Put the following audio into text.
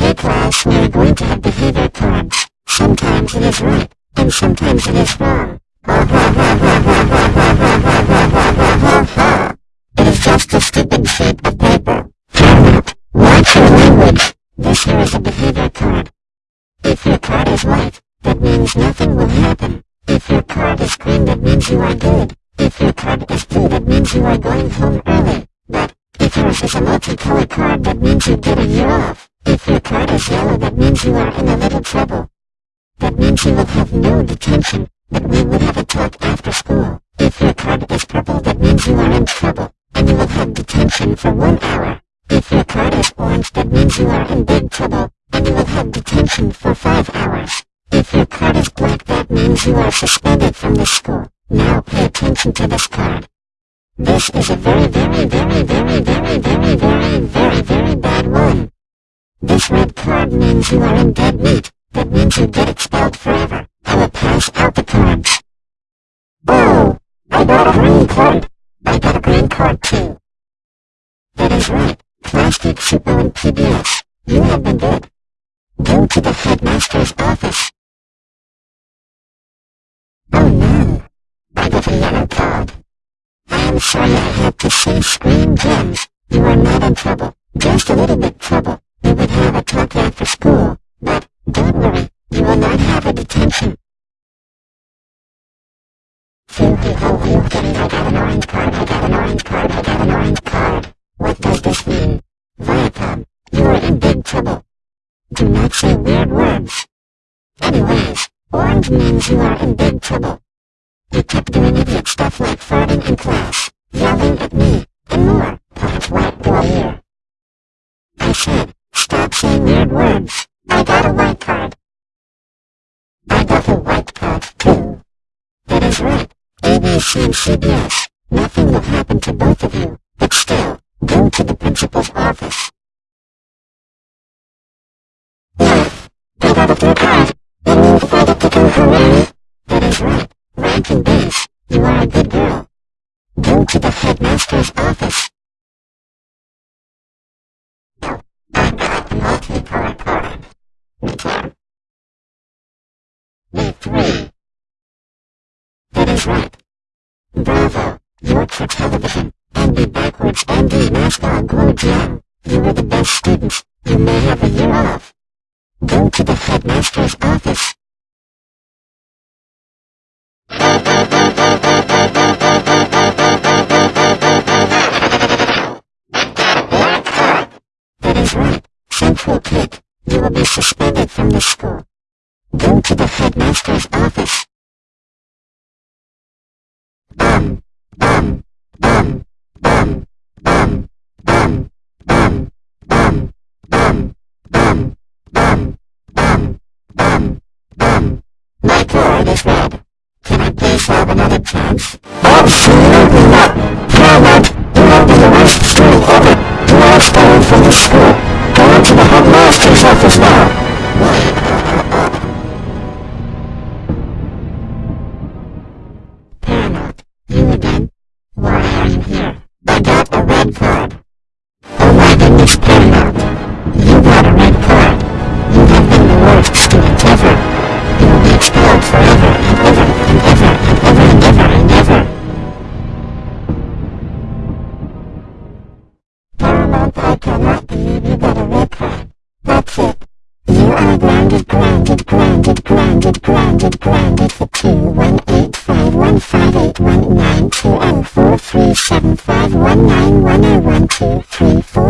Okay class, we are going to have behavior cards. Sometimes it is right, and sometimes it is wrong. It is just a stupid sheet of paper. Parrot, watch your language. This here is a behavior card. If your card is white, that means nothing will happen. If your card is green, that means you are good. If your card is blue, that means you are going home early. But, if yours is a multicolored card, that means you get a year off. If your card is yellow, that means you are in a little trouble. That means you will have no detention, but we will have a talk after school. If your card is purple, that means you are in trouble, and you will have detention for one hour. If your card is orange, that means you are in big trouble, and you will have detention for five hours. If your card is black, that means you are suspended from the school. Now pay attention to this card. This is a very, very, very, very, very, very, very, very, very means you are in dead meat. That means you get expelled forever. I will pass out the cards. Oh, I got a green card. I got a green card too. That is right. Klasky Csupo and PBS. You have been good. Go to the headmaster's office. Oh no. I got a yellow card. I am sorry I had to say screen gems. You are not in trouble. Just a little bit trouble. We would have talk after school. But, don't worry. You will not have a detention. Phoo hoo ho hoo I got an orange card, I got an orange card, I got an orange card. What does this mean? Viacom, you are in big trouble. Do not say weird words. Anyways, orange means you are in big trouble. You kept doing idiot stuff like farting in class, yelling at me, and more. Plant white boy here. I said, stop words. I got a white card. I got a white card too. That is right. ABC and CBS. Nothing will happen to both of you, but still, go to the principal's office. Yes, I got a blue card. Means I get to go. That is right. Rankin/Bass. You are a good girl. Go to the headmaster's office. I got multi-colored card. Me too. Me three. That is right. Bravo. Work for television. Andy backwards Andy mascot Glow Jam. You were the best student. You may have a year off. Go to the headmaster's office. That is right. Central Pit. You will be suspended from the school. Go to the headmaster's office. Card is red. Can I please have another chance? Absolutely not! Hammond, you will be the worst school ever! You are expelled from the school! Go to the headmaster's are grounded, grounded, grounded, grounded, grounded, grounded for two one eight five one five eight one nine two oh four three seven five one nine one oh one two three four.